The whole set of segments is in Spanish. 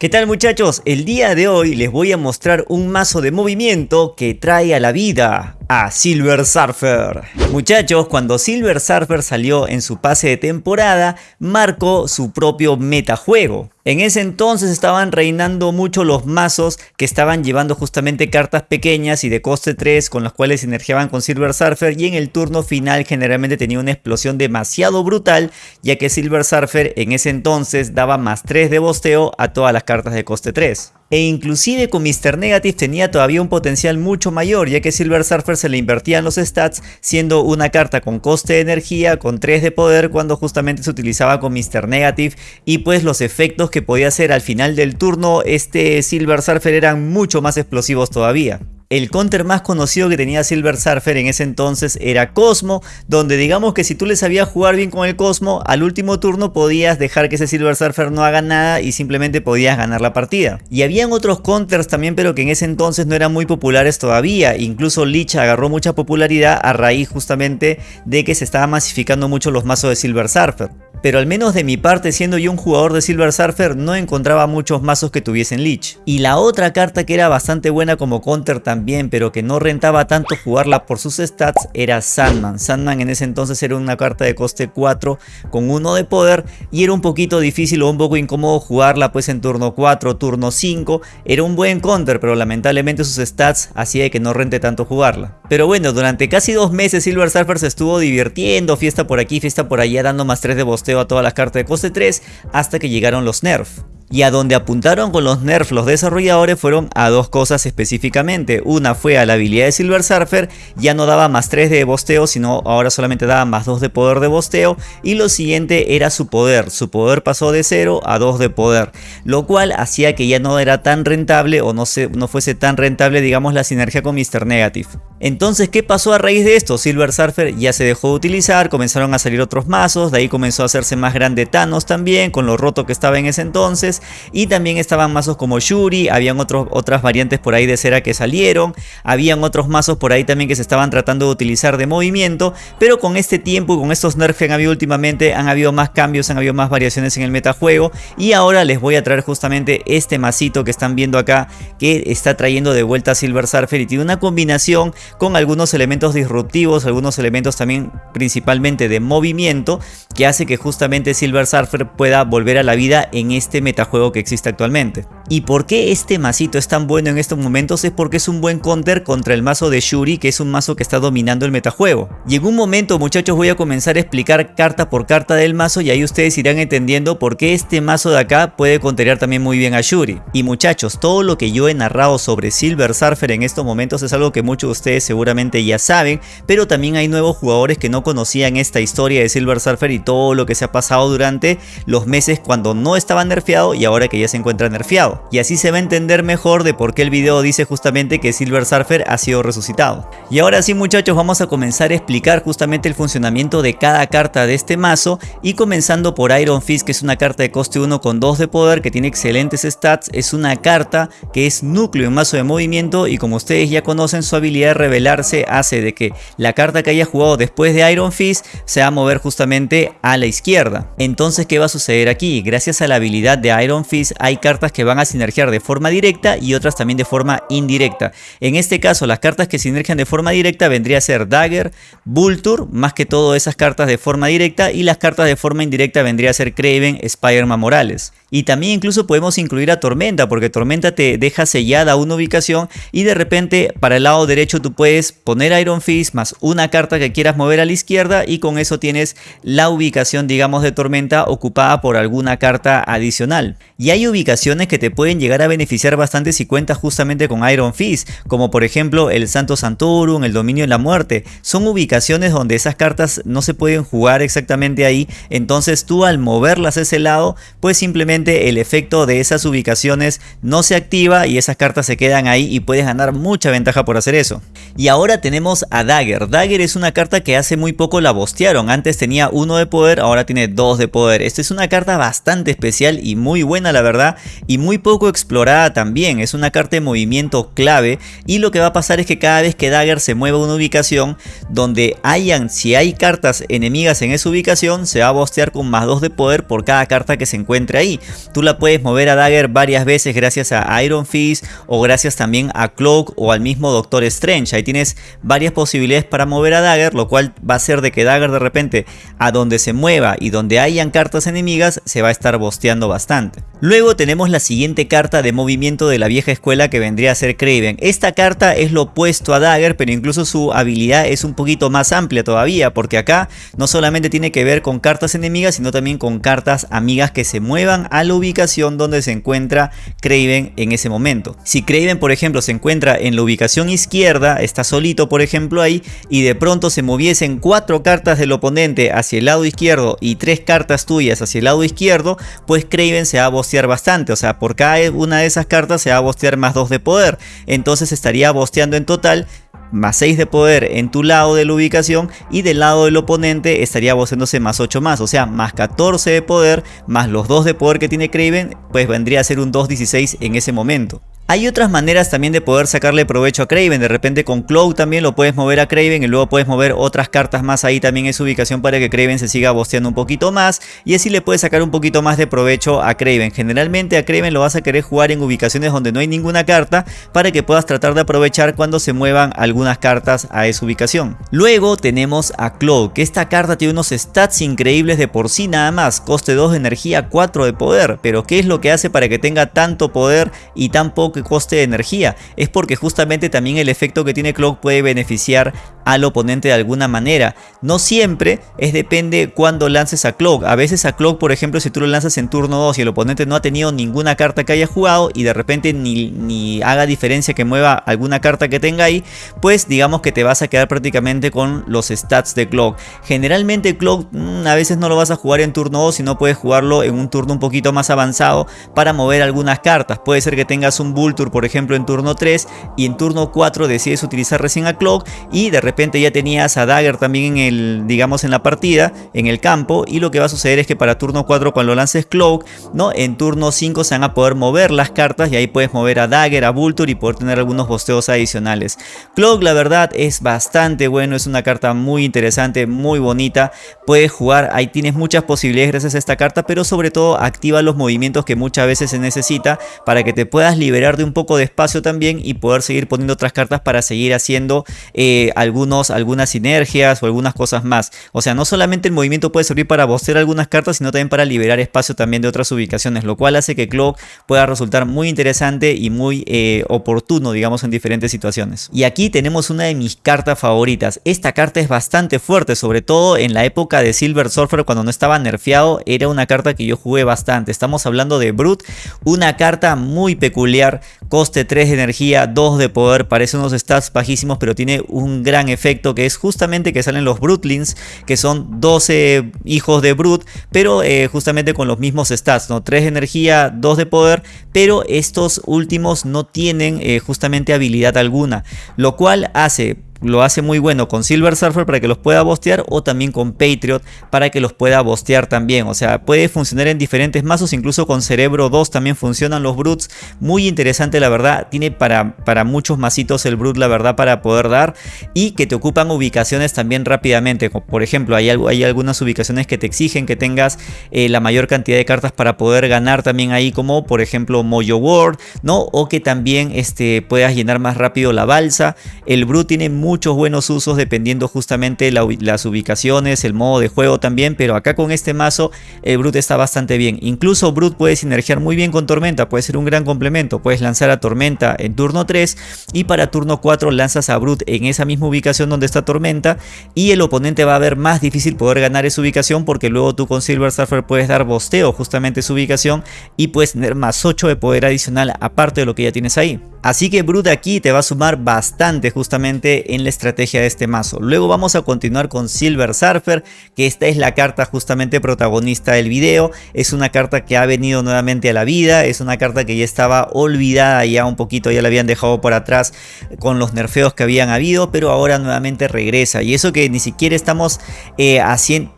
¿Qué tal muchachos? El día de hoy les voy a mostrar un mazo de movimiento que trae a la vida a Silver Surfer. Muchachos, cuando Silver Surfer salió en su pase de temporada, marcó su propio metajuego. En ese entonces estaban reinando mucho los mazos que estaban llevando justamente cartas pequeñas y de coste 3 con las cuales sinergiaban con Silver Surfer y en el turno final generalmente tenía una explosión demasiado brutal ya que Silver Surfer en ese entonces daba más 3 de bosteo a todas las cartas de coste 3 e inclusive con Mr. Negative tenía todavía un potencial mucho mayor ya que Silver Surfer se le invertían los stats siendo una carta con coste de energía con 3 de poder cuando justamente se utilizaba con Mr. Negative y pues los efectos que podía hacer al final del turno este Silver Surfer eran mucho más explosivos todavía. El counter más conocido que tenía Silver Surfer en ese entonces era Cosmo, donde digamos que si tú le sabías jugar bien con el Cosmo, al último turno podías dejar que ese Silver Surfer no haga nada y simplemente podías ganar la partida. Y habían otros counters también, pero que en ese entonces no eran muy populares todavía. Incluso Lich agarró mucha popularidad a raíz justamente de que se estaba masificando mucho los mazos de Silver Surfer pero al menos de mi parte siendo yo un jugador de Silver Surfer no encontraba muchos mazos que tuviesen Lich. Y la otra carta que era bastante buena como counter también pero que no rentaba tanto jugarla por sus stats era Sandman. Sandman en ese entonces era una carta de coste 4 con 1 de poder y era un poquito difícil o un poco incómodo jugarla pues en turno 4, turno 5. Era un buen counter pero lamentablemente sus stats hacía que no rente tanto jugarla. Pero bueno, durante casi dos meses Silver Surfer se estuvo divirtiendo, fiesta por aquí, fiesta por allá dando más 3 de boss a todas las cartas de coste 3 hasta que llegaron los nerf. Y a donde apuntaron con los nerfs los desarrolladores fueron a dos cosas específicamente. Una fue a la habilidad de Silver Surfer, ya no daba más 3 de bosteo, sino ahora solamente daba más 2 de poder de bosteo. Y lo siguiente era su poder, su poder pasó de 0 a 2 de poder. Lo cual hacía que ya no era tan rentable o no, se, no fuese tan rentable digamos la sinergia con Mr. Negative. Entonces, ¿qué pasó a raíz de esto? Silver Surfer ya se dejó de utilizar, comenzaron a salir otros mazos, de ahí comenzó a hacerse más grande Thanos también, con lo roto que estaba en ese entonces y también estaban mazos como Shuri, habían otros, otras variantes por ahí de cera que salieron, habían otros mazos por ahí también que se estaban tratando de utilizar de movimiento, pero con este tiempo y con estos nerfs que han habido últimamente han habido más cambios, han habido más variaciones en el metajuego. Y ahora les voy a traer justamente este masito que están viendo acá que está trayendo de vuelta a Silver Surfer y tiene una combinación con algunos elementos disruptivos, algunos elementos también principalmente de movimiento que hace que justamente Silver Surfer pueda volver a la vida en este metajuego juego que existe actualmente. ¿Y por qué este masito es tan bueno en estos momentos? Es porque es un buen counter contra el mazo de Shuri que es un mazo que está dominando el metajuego. Y en un momento muchachos voy a comenzar a explicar carta por carta del mazo y ahí ustedes irán entendiendo por qué este mazo de acá puede conterear también muy bien a Shuri. Y muchachos, todo lo que yo he narrado sobre Silver Surfer en estos momentos es algo que muchos de ustedes seguramente ya saben, pero también hay nuevos jugadores que no conocían esta historia de Silver Surfer y todo lo que se ha pasado durante los meses cuando no estaba nerfeado y ahora que ya se encuentra nerfeado. Y así se va a entender mejor de por qué el video dice justamente que Silver Surfer ha sido resucitado. Y ahora sí muchachos vamos a comenzar a explicar justamente el funcionamiento de cada carta de este mazo y comenzando por Iron Fist que es una carta de coste 1 con 2 de poder que tiene excelentes stats, es una carta que es núcleo en mazo de movimiento y como ustedes ya conocen su habilidad de revelarse hace de que la carta que haya jugado después de Iron Fist se va a mover justamente a la izquierda. Entonces ¿qué va a suceder aquí? Gracias a la habilidad de Iron Fist hay cartas que van a sinergiar de forma directa y otras también de forma indirecta. En este caso las cartas que sinergian de forma directa vendría a ser Dagger, Vulture, más que todo esas cartas de forma directa y las cartas de forma indirecta vendría a ser Craven, Spider-Man Morales. Y también incluso podemos incluir a Tormenta, porque Tormenta te deja sellada una ubicación y de repente para el lado derecho tú puedes poner Iron Fist más una carta que quieras mover a la izquierda y con eso tienes la ubicación digamos de Tormenta ocupada por alguna carta adicional. Y hay ubicaciones que te pueden llegar a beneficiar bastante si cuentas justamente con Iron Fist, como por ejemplo el Santo Santorum, el Dominio de la Muerte. Son ubicaciones donde esas cartas no se pueden jugar exactamente ahí, entonces tú al moverlas a ese lado pues simplemente el efecto de esas ubicaciones no se activa y esas cartas se quedan ahí y puedes ganar mucha ventaja por hacer eso. Y ahora tenemos a Dagger. Dagger es una carta que hace muy poco la bostearon. Antes tenía uno de poder, ahora tiene dos de poder. Esta es una carta bastante especial y muy buena la verdad y muy poco explorada también, es una carta de movimiento clave y lo que va a pasar es que cada vez que Dagger se mueva a una ubicación donde hayan, si hay cartas enemigas en esa ubicación, se va a bostear con más 2 de poder por cada carta que se encuentre ahí. Tú la puedes mover a Dagger varias veces gracias a Iron Fist o gracias también a Cloak o al mismo Doctor Strange. Ahí tienes varias posibilidades para mover a Dagger, lo cual va a hacer de que Dagger de repente a donde se mueva y donde hayan cartas enemigas se va a estar bosteando bastante. Luego tenemos la siguiente carta de movimiento de la vieja escuela que vendría a ser Craven. Esta carta es lo opuesto a Dagger, pero incluso su habilidad es un poquito más amplia todavía, porque acá no solamente tiene que ver con cartas enemigas, sino también con cartas amigas que se muevan a la ubicación donde se encuentra Craven en ese momento. Si Craven, por ejemplo, se encuentra en la ubicación izquierda, está solito, por ejemplo, ahí, y de pronto se moviesen cuatro cartas del oponente hacia el lado izquierdo y tres cartas tuyas hacia el lado izquierdo, pues Craven se va a bostear bastante, o sea, por cada una de esas cartas se va a bostear más 2 de poder, entonces estaría bosteando en total más 6 de poder en tu lado de la ubicación y del lado del oponente estaría bosteándose más 8 más, o sea, más 14 de poder, más los 2 de poder que tiene Craven, pues vendría a ser un 2-16 en ese momento. Hay otras maneras también de poder sacarle provecho a Craven, de repente con Cloud también lo puedes mover a Craven y luego puedes mover otras cartas más. Ahí también en su ubicación para que Craven se siga bosteando un poquito más. Y así le puedes sacar un poquito más de provecho a Craven. Generalmente a Craven lo vas a querer jugar en ubicaciones donde no hay ninguna carta para que puedas tratar de aprovechar cuando se muevan algunas cartas a esa ubicación. Luego tenemos a Cloud, que esta carta tiene unos stats increíbles de por sí nada más, coste 2 de energía, 4 de poder, pero ¿qué es lo que hace para que tenga tanto poder y tan poco coste de energía, es porque justamente también el efecto que tiene Clock puede beneficiar al oponente de alguna manera. No siempre es depende cuando lances a Clock. A veces a Clock, por ejemplo, si tú lo lanzas en turno 2 y el oponente no ha tenido ninguna carta que haya jugado y de repente ni, ni haga diferencia que mueva alguna carta que tenga ahí, pues digamos que te vas a quedar prácticamente con los stats de Clock. Generalmente Clock mm, a veces no lo vas a jugar en turno 2, sino puedes jugarlo en un turno un poquito más avanzado para mover algunas cartas. Puede ser que tengas un Vulture, por ejemplo, en turno 3 y en turno 4 decides utilizar recién a Clock y de repente ya tenías a Dagger también en el, digamos, en la partida, en el campo, y lo que va a suceder es que para turno 4 cuando lances Cloak, ¿no? En turno 5 se van a poder mover las cartas y ahí puedes mover a Dagger, a Vulture y poder tener algunos bosteos adicionales. Cloak la verdad es bastante bueno, es una carta muy interesante, muy bonita, puedes jugar, ahí tienes muchas posibilidades gracias a esta carta, pero sobre todo activa los movimientos que muchas veces se necesita para que te puedas liberar de un poco de espacio también y poder seguir poniendo otras cartas para seguir haciendo eh, algún algunas sinergias o algunas cosas más. O sea, no solamente el movimiento puede servir para bostear algunas cartas, sino también para liberar espacio también de otras ubicaciones, lo cual hace que Clock pueda resultar muy interesante y muy eh, oportuno, digamos, en diferentes situaciones. Y aquí tenemos una de mis cartas favoritas. Esta carta es bastante fuerte, sobre todo en la época de Silver Surfer cuando no estaba nerfeado, era una carta que yo jugué bastante. Estamos hablando de Brute, una carta muy peculiar, coste 3 de energía, 2 de poder, parece unos stats bajísimos, pero tiene un gran efecto efecto que es justamente que salen los Brutlings, que son 12 hijos de Brut, pero eh, justamente con los mismos stats, ¿no? 3 de energía, 2 de poder, pero estos últimos no tienen eh, justamente habilidad alguna, lo cual hace lo hace muy bueno con Silver Surfer para que los pueda bostear o también con Patriot para que los pueda bostear también. O sea, puede funcionar en diferentes mazos, incluso con Cerebro 2 también funcionan los Brutes. Muy interesante la verdad, tiene para, para muchos mazitos el Brute la verdad para poder dar y que te ocupan ubicaciones también rápidamente. Por ejemplo, hay, hay algunas ubicaciones que te exigen que tengas eh, la mayor cantidad de cartas para poder ganar también ahí como por ejemplo Mojo World, ¿no? O que también este, puedas llenar más rápido la balsa. El Brute tiene muchos buenos usos dependiendo justamente las ubicaciones, el modo de juego también, pero acá con este mazo el Brut está bastante bien. Incluso Brut puede sinergiar muy bien con Tormenta, puede ser un gran complemento. Puedes lanzar a Tormenta en turno 3 y para turno 4 lanzas a Brut en esa misma ubicación donde está Tormenta y el oponente va a ver más difícil poder ganar esa ubicación porque luego tú con Silver Surfer puedes dar bosteo justamente su ubicación y puedes tener más 8 de poder adicional aparte de lo que ya tienes ahí. Así que Brut aquí te va a sumar bastante justamente en la estrategia de este mazo. Luego vamos a continuar con Silver Surfer, que esta es la carta justamente protagonista del video. Es una carta que ha venido nuevamente a la vida, es una carta que ya estaba olvidada ya un poquito, ya la habían dejado por atrás con los nerfeos que habían habido, pero ahora nuevamente regresa. Y eso que ni siquiera estamos eh,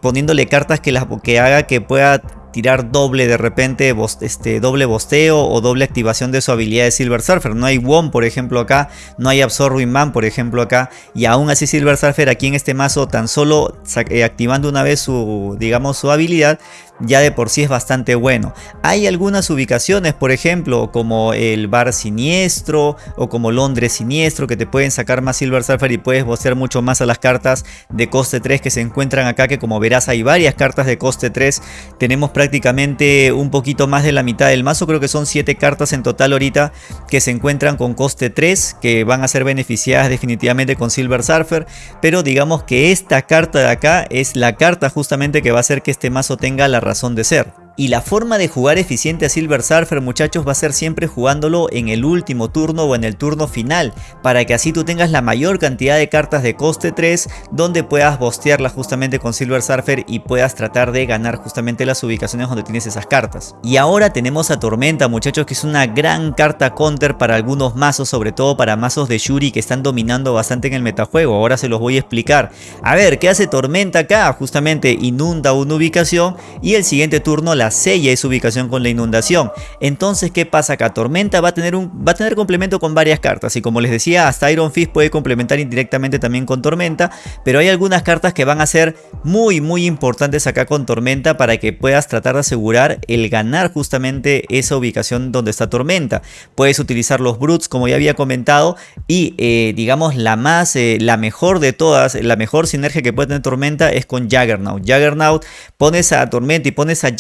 poniéndole cartas que, que haga que pueda tirar doble de repente, este, doble bosteo o doble activación de su habilidad de Silver Surfer. No hay WOM por ejemplo acá, no hay Absorbing Man por ejemplo acá y aún así Silver Surfer aquí en este mazo tan solo eh, activando una vez su digamos su habilidad ya de por sí es bastante bueno. Hay algunas ubicaciones, por ejemplo, como el Bar Siniestro o como Londres Siniestro, que te pueden sacar más Silver Surfer y puedes bostear mucho más a las cartas de coste 3 que se encuentran acá, que como verás hay varias cartas de coste 3. Tenemos prácticamente un poquito más de la mitad del mazo, creo que son 7 cartas en total ahorita que se encuentran con coste 3, que van a ser beneficiadas definitivamente con Silver Surfer, pero digamos que esta carta de acá es la carta justamente que va a hacer que este mazo tenga la razón de ser. Y la forma de jugar eficiente a Silver Surfer muchachos va a ser siempre jugándolo en el último turno o en el turno final para que así tú tengas la mayor cantidad de cartas de coste 3 donde puedas bostearla justamente con Silver Surfer y puedas tratar de ganar justamente las ubicaciones donde tienes esas cartas. Y ahora tenemos a Tormenta muchachos que es una gran carta counter para algunos mazos, sobre todo para mazos de Shuri que están dominando bastante en el metajuego, ahora se los voy a explicar. A ver, ¿qué hace Tormenta acá? Justamente inunda una ubicación y el siguiente turno la sella esa ubicación con la inundación. Entonces, ¿qué pasa acá? Tormenta va a tener, un, va a tener complemento con varias cartas y como les decía, hasta Iron Fist puede complementar indirectamente también con Tormenta, pero hay algunas cartas que van a ser muy muy importantes acá con Tormenta para que puedas tratar de asegurar el ganar justamente esa ubicación donde está Tormenta. Puedes utilizar los Brutes como ya había comentado y eh, digamos la más, eh, la mejor de todas, la mejor sinergia que puede tener Tormenta es con Juggernaut. Juggernaut pones a Tormenta y pones a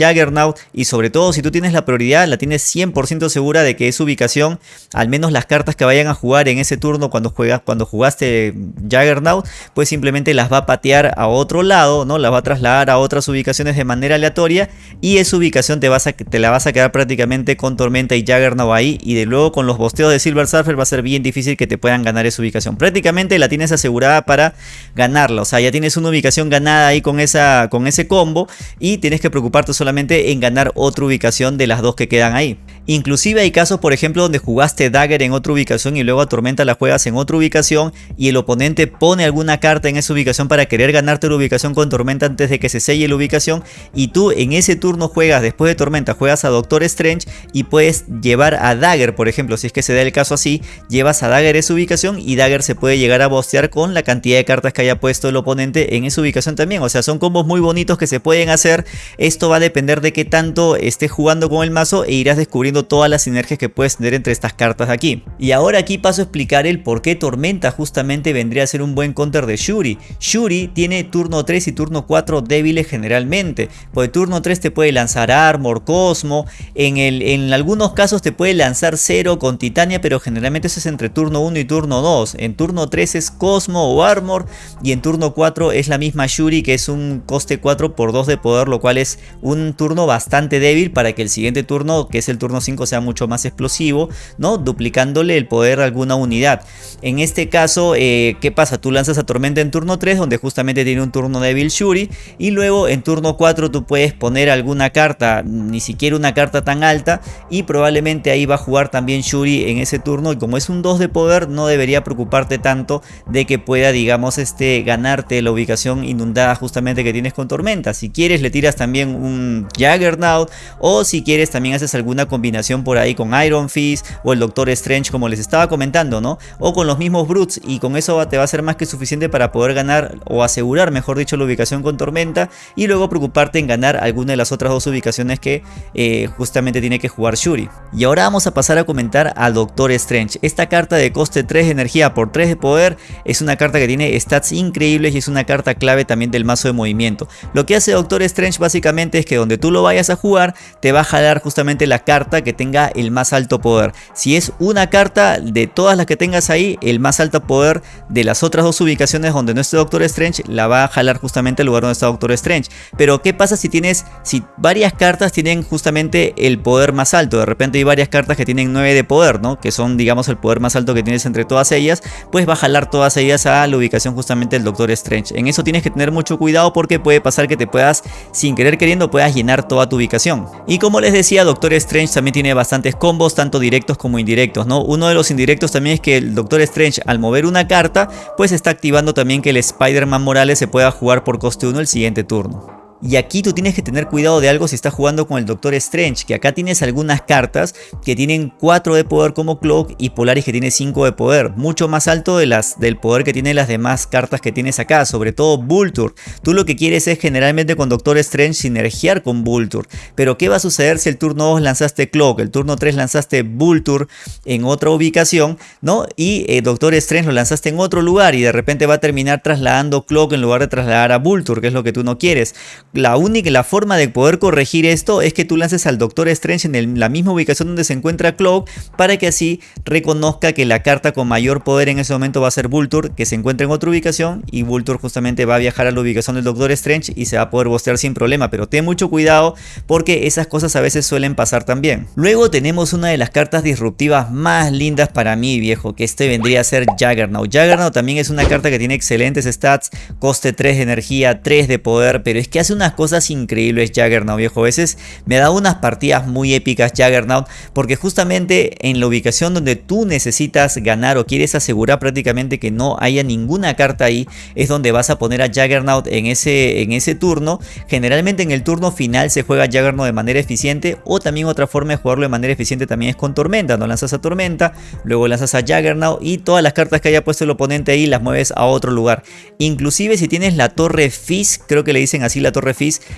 Y sobre todo si tú tienes la prioridad, la tienes 100% segura de que es ubicación, al menos las cartas que vayan a jugar en ese turno cuando, juegas, cuando jugaste Juggernaut, pues simplemente las va a patear a otro lado, ¿no? Las va a trasladar a otras ubicaciones de manera aleatoria y esa ubicación te, vas a, te la vas a quedar prácticamente con Tormenta y Juggernaut ahí y de luego con los bosteos de Silver Surfer va a ser bien difícil que te puedan ganar esa ubicación. Prácticamente la tienes asegurada para ganarla, o sea, ya tienes una ubicación ganada ahí con, esa, con ese combo y tienes que preocuparte solamente en ganar otra ubicación de las dos que quedan ahí. Inclusive hay casos por ejemplo donde jugaste Dagger en otra ubicación y luego a Tormenta la juegas en otra ubicación y el oponente pone alguna carta en esa ubicación para querer ganarte la ubicación con Tormenta antes de que se selle la ubicación y tú en ese turno juegas después de Tormenta juegas a Doctor Strange y puedes llevar a Dagger por ejemplo si es que se da el caso así llevas a Dagger esa ubicación y Dagger se puede llegar a bostear con la cantidad de cartas que haya puesto el oponente en esa ubicación también. O sea son combos muy bonitos que se pueden hacer. Esto va a depender de qué tanto estés jugando con el mazo e irás descubriendo todas las sinergias que puedes tener entre estas cartas aquí. Y ahora aquí paso a explicar el por qué Tormenta justamente vendría a ser un buen counter de Shuri. Shuri tiene turno 3 y turno 4 débiles generalmente. Pues turno 3 te puede lanzar Armor, Cosmo, en, el, en algunos casos te puede lanzar 0 con Titania, pero generalmente eso es entre turno 1 y turno 2. En turno 3 es Cosmo o Armor y en turno 4 es la misma Shuri que es un coste 4 por 2 de poder, lo cual es un turno bastante débil para que el siguiente turno, que es el turno 5 sea mucho más explosivo, ¿no? Duplicándole el poder a alguna unidad. En este caso, eh, ¿qué pasa? Tú lanzas a Tormenta en turno 3, donde justamente tiene un turno débil Shuri, y luego en turno 4 tú puedes poner alguna carta, ni siquiera una carta tan alta, y probablemente ahí va a jugar también Shuri en ese turno, y como es un 2 de poder, no debería preocuparte tanto de que pueda, digamos, este, ganarte la ubicación inundada justamente que tienes con Tormenta. Si quieres le tiras también un Juggernaut, o si quieres también haces alguna combinación por ahí con Iron Fist o el Doctor Strange como les estaba comentando, ¿no? O con los mismos Brutes y con eso te va a ser más que suficiente para poder ganar o asegurar, mejor dicho, la ubicación con Tormenta y luego preocuparte en ganar alguna de las otras dos ubicaciones que eh, justamente tiene que jugar Shuri. Y ahora vamos a pasar a comentar al Doctor Strange. Esta carta de coste 3 de energía por 3 de poder es una carta que tiene stats increíbles y es una carta clave también del mazo de movimiento. Lo que hace Doctor Strange básicamente es que donde tú lo vayas a jugar te va a jalar justamente la carta que tenga el más alto poder. Si es una carta de todas las que tengas ahí, el más alto poder de las otras dos ubicaciones donde no esté Doctor Strange, la va a jalar justamente al lugar donde está Doctor Strange. Pero ¿qué pasa si tienes, si varias cartas tienen justamente el poder más alto? De repente hay varias cartas que tienen 9 de poder, ¿no? Que son, digamos, el poder más alto que tienes entre todas ellas, pues va a jalar todas ellas a la ubicación justamente del Doctor Strange. En eso tienes que tener mucho cuidado porque puede pasar que te puedas, sin querer queriendo, puedas llenar toda tu ubicación. Y como les decía, Doctor Strange también tiene bastantes combos, tanto directos como indirectos, ¿no? Uno de los indirectos también es que el Doctor Strange al mover una carta, pues está activando también que el Spider-Man Morales se pueda jugar por coste 1 el siguiente turno. Y aquí tú tienes que tener cuidado de algo si estás jugando con el Doctor Strange, que acá tienes algunas cartas que tienen 4 de poder como Cloak y Polaris que tiene 5 de poder, mucho más alto de las, del poder que tienen las demás cartas que tienes acá, sobre todo Vulture. Tú lo que quieres es generalmente con Doctor Strange sinergiar con Vulture, pero ¿qué va a suceder si el turno 2 lanzaste Cloak, el turno 3 lanzaste Vulture en otra ubicación, ¿no? Y eh, Doctor Strange lo lanzaste en otro lugar y de repente va a terminar trasladando Cloak en lugar de trasladar a Vulture, que es lo que tú no quieres. La única la forma de poder corregir esto es que tú lances al Doctor Strange en la misma ubicación donde se encuentra Cloak para que así reconozca que la carta con mayor poder en ese momento va a ser Vulture, que se encuentra en otra ubicación y Vulture justamente va a viajar a la ubicación del Doctor Strange y se va a poder bostear sin problema, pero ten mucho cuidado porque esas cosas a veces suelen pasar también. Luego tenemos una de las cartas disruptivas más lindas para mí, viejo, que este vendría a ser Juggernaut. Juggernaut también es una carta que tiene excelentes stats, coste 3 de energía, 3 de poder, pero es que hace unas cosas increíbles Juggernaut, viejo. A veces me da unas partidas muy épicas Juggernaut, porque justamente en la ubicación donde tú necesitas ganar o quieres asegurar prácticamente que no haya ninguna carta ahí, es donde vas a poner a Juggernaut en ese, en ese turno. Generalmente en el turno final se juega Juggernaut de manera eficiente o también otra forma de jugarlo de manera eficiente también es con Tormenta. No lanzas a Tormenta, luego lanzas a Juggernaut y todas las cartas que haya puesto el oponente ahí las mueves a otro lugar. Inclusive si tienes la Torre Fizz, creo que le dicen así la Torre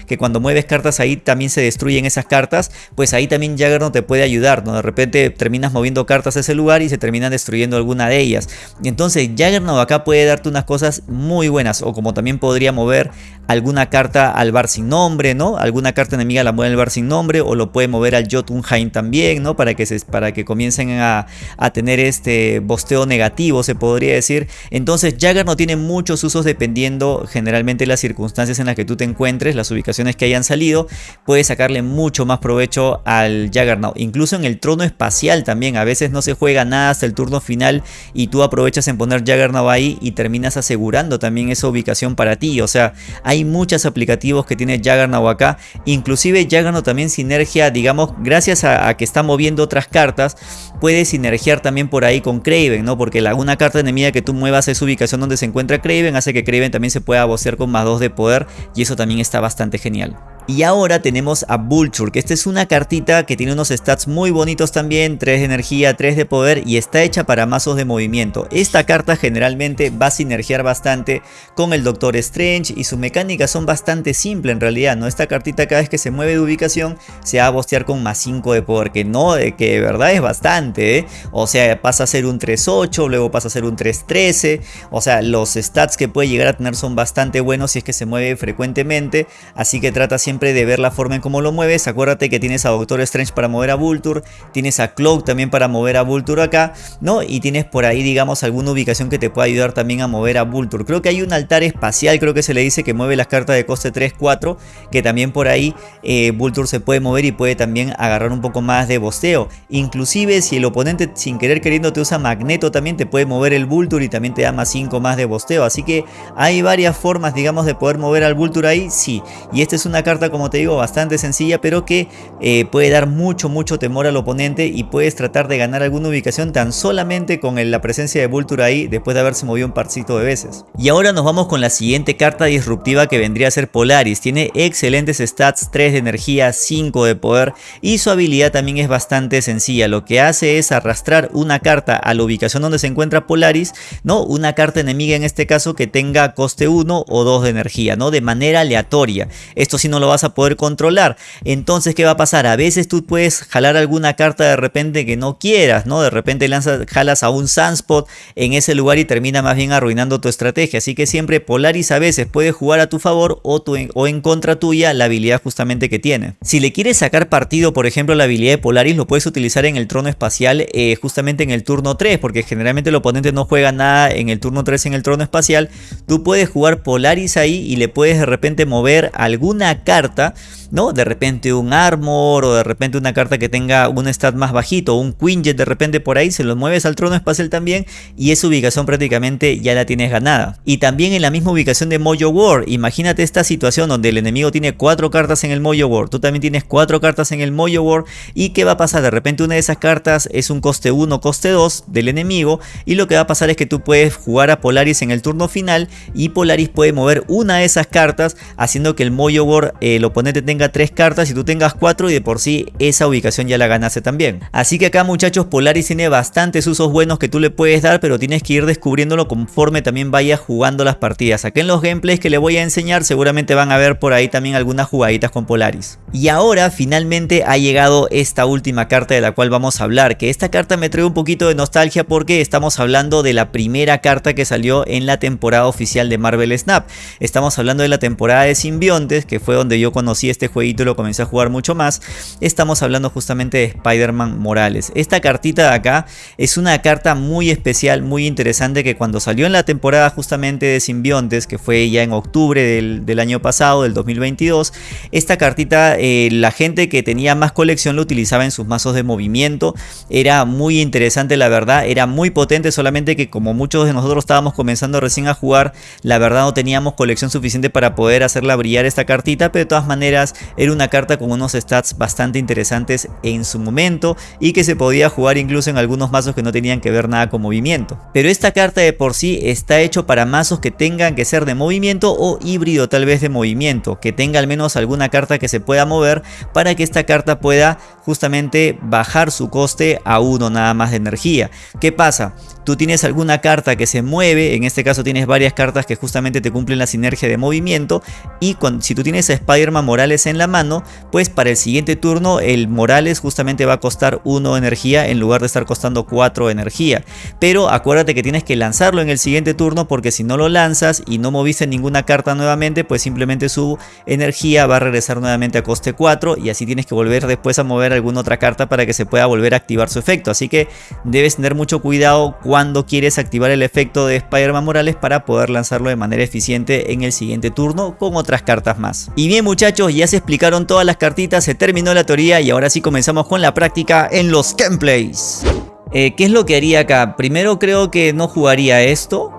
Que cuando mueves cartas ahí también se destruyen esas cartas, pues ahí también Juggernaut te puede ayudar, ¿no? De repente terminas moviendo cartas a ese lugar y se terminan destruyendo alguna de ellas. Entonces Juggernaut acá puede darte unas cosas muy buenas o como también podría mover alguna carta al bar sin nombre, ¿no? Alguna carta enemiga la mueve al bar sin nombre o lo puede mover al Jotunheim también, ¿no? Para que, se, para que comiencen a, tener este bosteo negativo, se podría decir. Entonces Juggernaut tiene muchos usos dependiendo generalmente las circunstancias en las que tú te encuentres, las ubicaciones que hayan salido, puedes sacarle mucho más provecho al Juggernaut. Incluso en el trono espacial también, a veces no se juega nada hasta el turno final y tú aprovechas en poner Juggernaut ahí y terminas asegurando también esa ubicación para ti. O sea, hay muchos aplicativos que tiene Juggernaut acá, inclusive Juggernaut también sinergia, digamos, gracias a, a que está moviendo otras cartas, puede sinergiar también por ahí con Craven, ¿no? Porque la, una carta enemiga que tú muevas es ubicación donde se encuentra Craven, hace que Craven también se pueda bocear con más 2 de poder y eso también está bastante genial. Y ahora tenemos a Vulture, que esta es una cartita que tiene unos stats muy bonitos también, 3 de energía, 3 de poder y está hecha para mazos de movimiento. Esta carta generalmente va a sinergiar bastante con el Doctor Strange y sus mecánicas son bastante simples en realidad, ¿no? Esta cartita cada vez que se mueve de ubicación se va a bostear con más 5 de poder, que no, que de verdad es bastante, ¿eh? O sea, pasa a ser un 3-8, luego pasa a ser un 3-13, o sea, los stats que puede llegar a tener son bastante buenos si es que se mueve frecuentemente, así que trata siempre de ver la forma en cómo lo mueves. Acuérdate que tienes a Doctor Strange para mover a Vulture, tienes a Cloak también para mover a Vulture acá, ¿no? Y tienes por ahí, digamos, alguna ubicación que te pueda ayudar también a mover a Vulture. Creo que hay un altar espacial, creo que se le dice que mueve las cartas de coste 3-4, que también por ahí eh, Vulture se puede mover y puede también agarrar un poco más de bosteo. Inclusive si el oponente sin querer queriendo te usa Magneto, también te puede mover el Vulture y también te da más 5 más de bosteo. Así que hay varias formas, digamos, de poder mover al Vulture ahí, sí. Y esta es una como te digo, bastante sencilla, pero que eh, puede dar mucho, mucho temor al oponente y puedes tratar de ganar alguna ubicación tan solamente con la presencia de Vulture ahí después de haberse movido un parcito de veces. Y ahora nos vamos con la siguiente carta disruptiva que vendría a ser Polaris. Tiene excelentes stats, 3 de energía, 5 de poder y su habilidad también es bastante sencilla. Lo que hace es arrastrar una carta a la ubicación donde se encuentra Polaris, ¿no? Una carta enemiga en este caso que tenga coste 1 o 2 de energía, ¿no? De manera aleatoria. Esto sí no lo vas a poder controlar. Entonces, ¿qué va a pasar? A veces tú puedes jalar alguna carta de repente que no quieras, ¿no? De repente lanzas, jalas a un Sunspot en ese lugar y termina más bien arruinando tu estrategia. Así que siempre Polaris a veces puede jugar a tu favor o, o en contra tuya la habilidad justamente que tiene. Si le quieres sacar partido, por ejemplo, la habilidad de Polaris, lo puedes utilizar en el trono espacial eh, justamente en el turno 3, porque generalmente el oponente no juega nada en el turno 3 en el trono espacial. Tú puedes jugar Polaris ahí y le puedes de repente mover alguna carta aberta ¿no? De repente un Armor o de repente una carta que tenga un stat más bajito, un Quinjet de repente por ahí, se lo mueves al trono espacial también y esa ubicación prácticamente ya la tienes ganada. Y también en la misma ubicación de Mojo War, imagínate esta situación donde el enemigo tiene cuatro cartas en el Mojo War, tú también tienes cuatro cartas en el Mojo War y ¿qué va a pasar? De repente una de esas cartas es un coste 1, coste 2 del enemigo y lo que va a pasar es que tú puedes jugar a Polaris en el turno final y Polaris puede mover una de esas cartas haciendo que el Mojo War, eh, el oponente tenga tres cartas y tú tengas cuatro y de por sí esa ubicación ya la ganase también. Así que acá muchachos Polaris tiene bastantes usos buenos que tú le puedes dar pero tienes que ir descubriéndolo conforme también vayas jugando las partidas. Acá en los gameplays que le voy a enseñar seguramente van a ver por ahí también algunas jugaditas con Polaris. Y ahora finalmente ha llegado esta última carta de la cual vamos a hablar, que esta carta me trae un poquito de nostalgia porque estamos hablando de la primera carta que salió en la temporada oficial de Marvel Snap. Estamos hablando de la temporada de Simbiontes, que fue donde yo conocí este jueguito lo comencé a jugar mucho más. Estamos hablando justamente de Spider-Man Morales. Esta cartita de acá es una carta muy especial, muy interesante que cuando salió en la temporada justamente de Simbiontes, que fue ya en octubre del, año pasado, del 2022, esta cartita eh, la gente que tenía más colección lo utilizaba en sus mazos de movimiento. Era muy interesante la verdad, era muy potente, solamente que como muchos de nosotros estábamos comenzando recién a jugar, la verdad no teníamos colección suficiente para poder hacerla brillar esta cartita, pero de todas maneras era una carta con unos stats bastante interesantes en su momento y que se podía jugar incluso en algunos mazos que no tenían que ver nada con movimiento. Pero esta carta de por sí está hecho para mazos que tengan que ser de movimiento o híbrido tal vez de movimiento, que tenga al menos alguna carta que se pueda mover para que esta carta pueda justamente bajar su coste a uno nada más de energía. ¿Qué pasa? Tú tienes alguna carta que se mueve, en este caso tienes varias cartas que justamente te cumplen la sinergia de movimiento y si tú tienes a Spider-Man Morales en la mano, pues para el siguiente turno el Morales justamente va a costar 1 energía en lugar de estar costando 4 energía. Pero acuérdate que tienes que lanzarlo en el siguiente turno porque si no lo lanzas y no moviste ninguna carta nuevamente, pues simplemente su energía va a regresar nuevamente a coste 4 y así tienes que volver después a mover alguna otra carta para que se pueda volver a activar su efecto. Así que debes tener mucho cuidado cuando quieres activar el efecto de Spider-Man Morales para poder lanzarlo de manera eficiente en el siguiente turno con otras cartas más. Y bien muchachos, ya se explicaron todas las cartitas, se terminó la teoría y ahora sí comenzamos con la práctica en los gameplays. Eh, ¿Qué es lo que haría acá? Primero creo que no jugaría esto.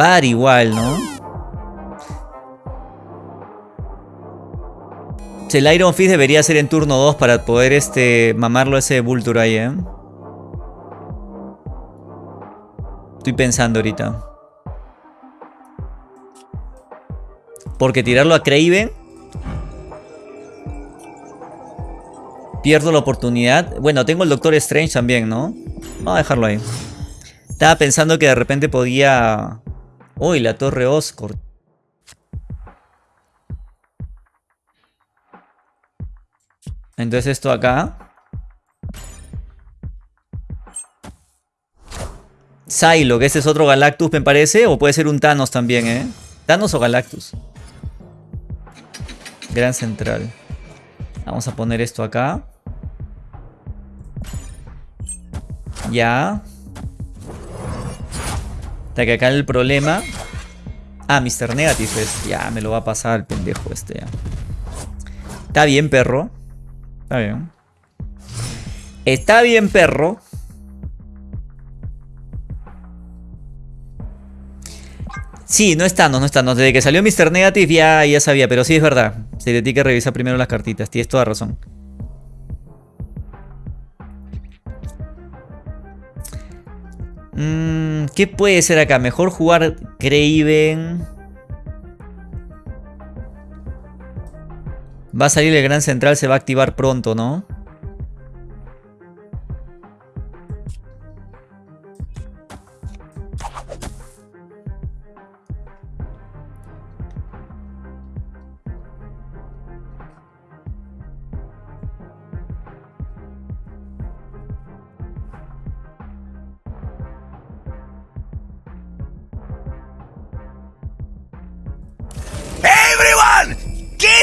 Va a dar igual, ¿no? El Iron Fist debería ser en turno 2 para poder este, mamarlo ese Vulture ahí, ¿eh? Estoy pensando ahorita. Porque tirarlo a Craven... Pierdo la oportunidad. Bueno, tengo el Doctor Strange también, ¿no? Vamos a dejarlo ahí. Estaba pensando que de repente podía... Uy, la Torre Oscorp. Entonces esto acá. Que ese es otro Galactus me parece. O puede ser un Thanos también, ¿eh? Thanos o Galactus. Gran central. Vamos a poner esto acá. Ya. Hasta que acá el problema. Ah, Mr. Negative es. Ya, me lo va a pasar el pendejo este. Está bien, perro. Está bien. Está bien, perro. Sí, no está, no, no está. Desde que salió Mr. Negative ya, sabía, pero sí es verdad. Se le que revisar primero las cartitas. Tienes toda razón. Mm, ¿Qué puede ser acá? Mejor jugar Craven. Va a salir el gran central, se va a activar pronto, ¿no?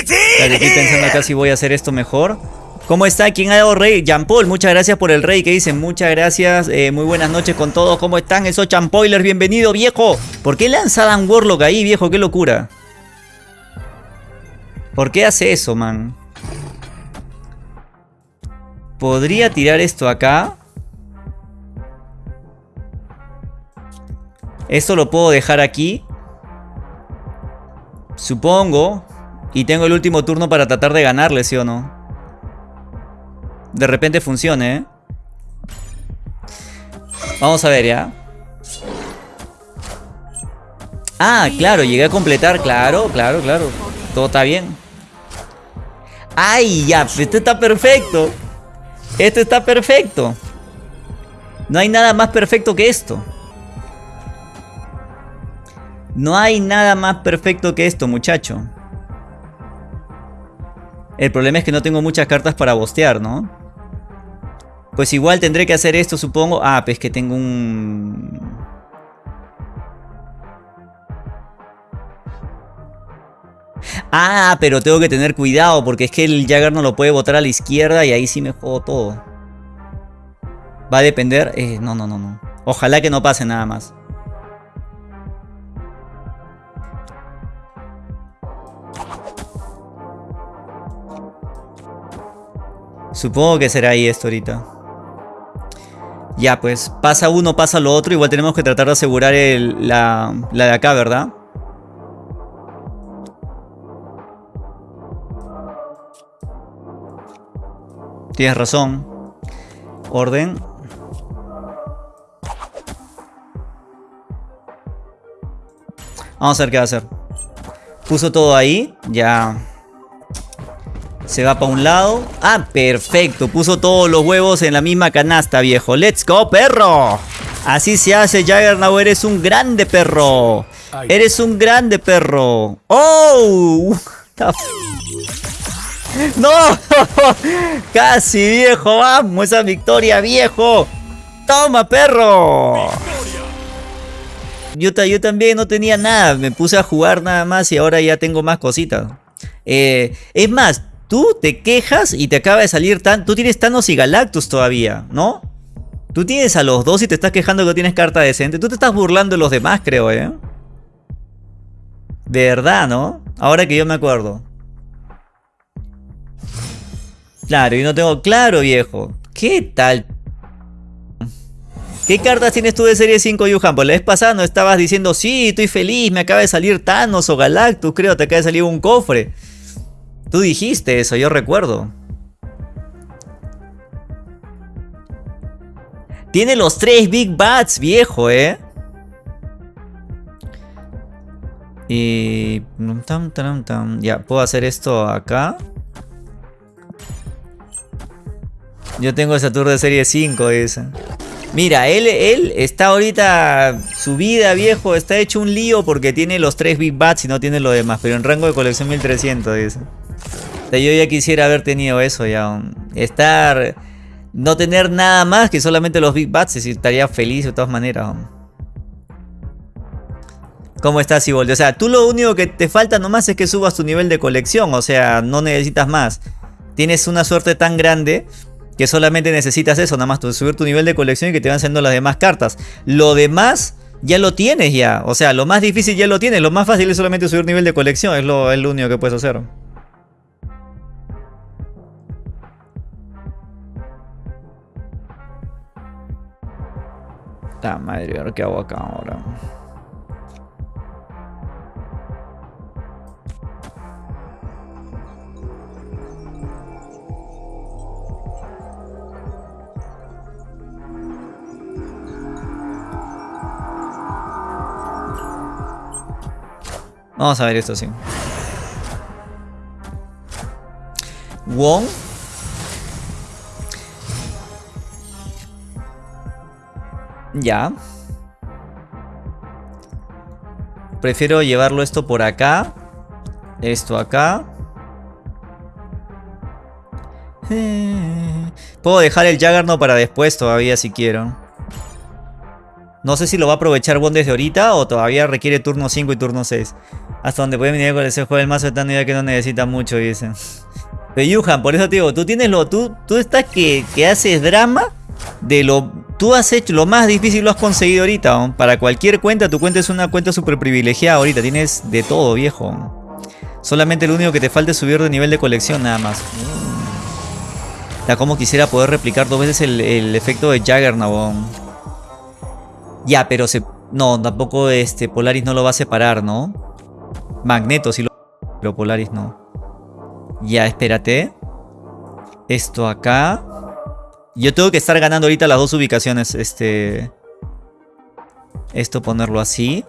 Estoy pensando acá si voy a hacer esto mejor. ¿Cómo está? ¿Quién ha dado rey? Paul, muchas gracias por el rey que dice. Muchas gracias. Eh, muy buenas noches con todos. ¿Cómo están? Esos champoilers, bienvenido, viejo. ¿Por qué lanzaban Warlock ahí, viejo? Qué locura. ¿Por qué hace eso, man? Podría tirar esto acá. Esto lo puedo dejar aquí. Supongo. Y tengo el último turno para tratar de ganarle, ¿sí o no? De repente funcione, ¿eh? Vamos a ver, ¿ya? Ah, claro, llegué a completar. Claro, claro, claro. Todo está bien. ¡Ay, ya! Este está perfecto. Esto está perfecto. No hay nada más perfecto que esto. No hay nada más perfecto que esto, muchacho. El problema es que no tengo muchas cartas para bostear, ¿no? Pues igual tendré que hacer esto, supongo. Ah, pues que tengo un... Ah, pero tengo que tener cuidado porque es que el Jagger no lo puede botar a la izquierda y ahí sí me juego todo. Va a depender... Eh, no, no, no, no. Ojalá que no pase nada más. Supongo que será ahí esto ahorita. Ya, pues pasa uno, pasa lo otro. Igual tenemos que tratar de asegurar la, la de acá, ¿verdad? Tienes razón. Orden. Vamos a ver qué va a hacer. Puso todo ahí. Ya. Se va para un lado. Ah, perfecto. Puso todos los huevos en la misma canasta, viejo. ¡Let's go, perro! Así se hace, Jaggernaut. Eres un grande perro. Eres un grande perro. ¡Oh! ¡No! Casi, viejo. Vamos, esa victoria, viejo. ¡Toma, perro! Yo, yo también no tenía nada. Me puse a jugar nada más y ahora ya tengo más cositas. Eh, es más, Tú te quejas y te acaba de salir tan... Tú tienes Thanos y Galactus todavía, ¿no? Tú tienes a los dos y te estás quejando que tienes carta decente. Tú te estás burlando de los demás, creo, ¿eh? De verdad, ¿no? Ahora que yo me acuerdo. Claro, y no tengo... Claro, viejo. ¿Qué tal? ¿Qué cartas tienes tú de serie 5, Yuhan? Pues la vez pasada no estabas diciendo, sí, estoy feliz, me acaba de salir Thanos o Galactus, creo, te acaba de salir un cofre. Tú dijiste eso, yo recuerdo. Tiene los tres Big Bats, viejo, ¿eh? Y... Ya, puedo hacer esto acá. Yo tengo esa tour de serie 5, esa. Mira, él, él está ahorita... Su vida, viejo, está hecho un lío porque tiene los tres Big Bats y no tiene lo demás. Pero en rango de colección 1300, dice yo ya quisiera haber tenido eso ya. Estar... No tener nada más que solamente los Big Bats estaría feliz de todas maneras. ¿Cómo estás, Ibolde? O sea, tú lo único que te falta nomás es que subas tu nivel de colección. O sea, no necesitas más. Tienes una suerte tan grande que solamente necesitas eso, nada más subir tu nivel de colección y que te van siendo las demás cartas. Lo demás ya lo tienes ya. O sea, lo más difícil ya lo tienes. Lo más fácil es solamente subir nivel de colección. Lo, es lo único que puedes hacer. La madre, a ver qué hago acá ahora. Vamos a ver esto sí. Wong Ya. Prefiero llevarlo esto por acá. Esto acá. Puedo dejar el Jaggernaut para después todavía si quiero. No sé si lo va a aprovechar Bond desde ahorita o todavía requiere turno 5 y turno 6. Hasta donde puede venir con ese juego el mazo de tan idea que no necesita mucho, dicen. Pero Yuhan, por eso te digo, tú tienes lo. Tú, tú estás que, que haces drama de lo Tú has hecho lo más difícil, lo has conseguido ahorita. Para cualquier cuenta, tu cuenta es una cuenta súper privilegiada ahorita. Tienes de todo, viejo. Solamente lo único que te falta es subir de nivel de colección nada más. Ya como quisiera poder replicar dos veces el, efecto de Jaggernaut. Ya, pero se... No, tampoco este Polaris no lo va a separar, ¿no? Magneto sí lo... Pero Polaris no. Ya, espérate. Esto acá. Yo tengo que estar ganando ahorita las dos ubicaciones. Este... Esto ponerlo así.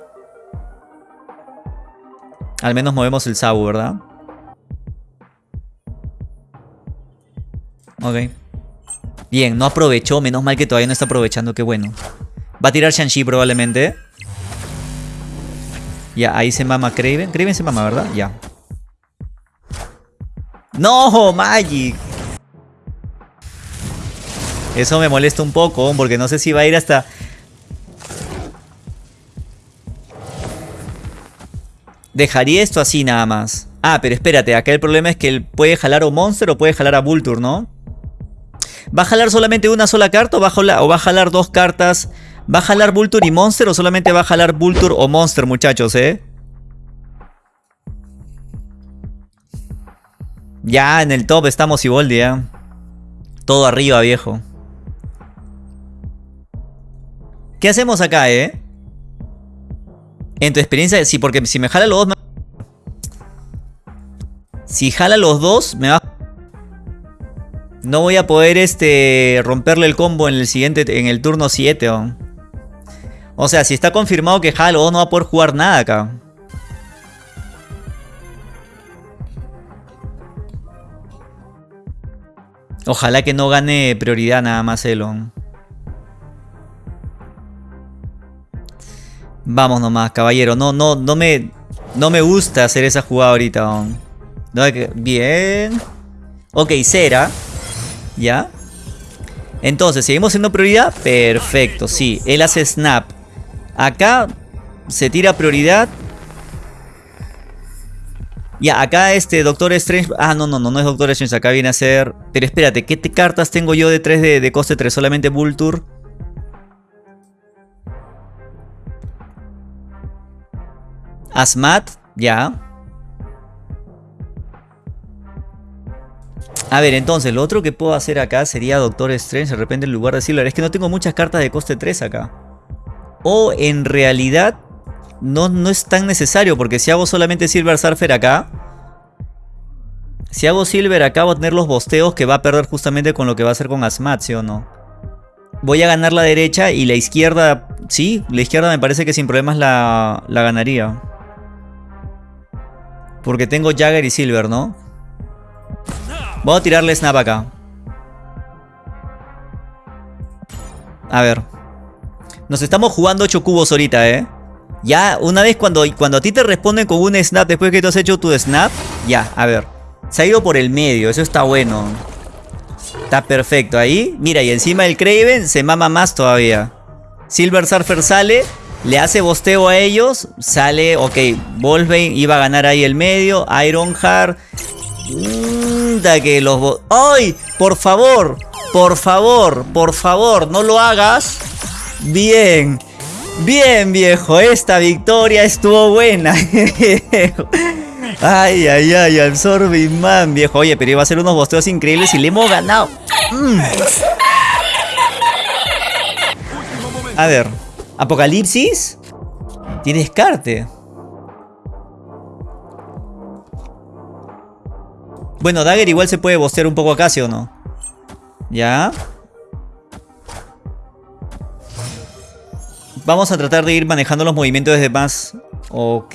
Al menos movemos el Sabu, ¿verdad? Ok. Bien, no aprovechó. Menos mal que todavía no está aprovechando. Qué bueno. Va a tirar Shang-Chi probablemente. Ya, ahí se mama Craven. Craven se mama, ¿verdad? Ya. ¡No! ¡Magic! Eso me molesta un poco, porque no sé si va a ir hasta... Dejaría esto así nada más. Ah, pero espérate, acá el problema es que él puede jalar a Monster o puede jalar a Vulture, ¿no? ¿Va a jalar solamente una sola carta o va a jalar, o dos cartas? ¿Va a jalar Vulture y Monster o solamente va a jalar Vulture o Monster, muchachos, eh? Ya, en el top estamos Iboldi, ¿eh? Todo arriba, viejo. ¿Qué hacemos acá, eh? En tu experiencia, sí, porque si me jala los dos... Si jala los dos, me va... No voy a poder este romperle el combo en el siguiente, en el turno 7. O sea, si está confirmado que jala los dos, no va a poder jugar nada acá. Ojalá que no gane prioridad nada más Elon. Vamos nomás, caballero. No, no, no me, no me gusta hacer esa jugada ahorita. bien. Ok, cera. ¿Ya? Entonces, ¿seguimos siendo prioridad? Perfecto, sí. Él hace snap. Acá se tira prioridad. Ya, acá este Doctor Strange... Ah, no, no, no, no es Doctor Strange. Acá viene a ser... Pero espérate, ¿qué cartas tengo yo de 3 de, de coste 3? Solamente Vulture. Asmat, ya. A ver, entonces, lo otro que puedo hacer acá sería Doctor Strange de repente en lugar de Silver. Es que no tengo muchas cartas de coste 3 acá. O en realidad no, no es tan necesario porque si hago solamente Silver Surfer acá... Si hago Silver acá voy a tener los bosteos que va a perder justamente con lo que va a hacer con Asmat, ¿sí o no? Voy a ganar la derecha y la izquierda... Sí, la izquierda me parece que sin problemas la, la ganaría. Porque tengo Jagger y Silver, ¿no? Voy a tirarle Snap acá. A ver. Nos estamos jugando 8 cubos ahorita, ¿eh? Ya, una vez cuando, cuando a ti te responden con un snap después que tú has hecho tu snap, ya, a ver. Se ha ido por el medio, eso está bueno. Está perfecto ahí. Mira, y encima el Craven se mama más todavía. Silver Surfer sale le hace bosteo a ellos. Sale, ok, Wolverine iba a ganar ahí el medio. Ironheart. Da que los... ¡Ay! Por favor, por favor, por favor, no lo hagas. Bien. Bien, viejo, esta victoria estuvo buena. ay, ay, ay, Absorbing Man, viejo. Oye, pero iba a ser unos bosteos increíbles y le hemos ganado. Mm. A ver, Apocalipsis. Tiene descarte. Bueno, Dagger igual se puede bostear un poco acá, ¿sí o no? ¿Ya? Vamos a tratar de ir manejando los movimientos desde más... Ok.